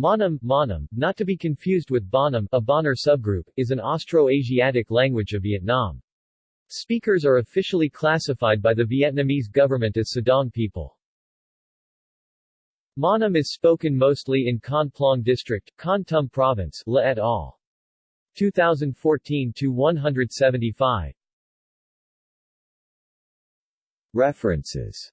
Monom, Monom, not to be confused with Bonum, a Bahnar subgroup, is an Austroasiatic language of Vietnam. Speakers are officially classified by the Vietnamese government as Sedang people. Monom is spoken mostly in Kon Plông District, Kon Tum Province, La et al. 2014-175 References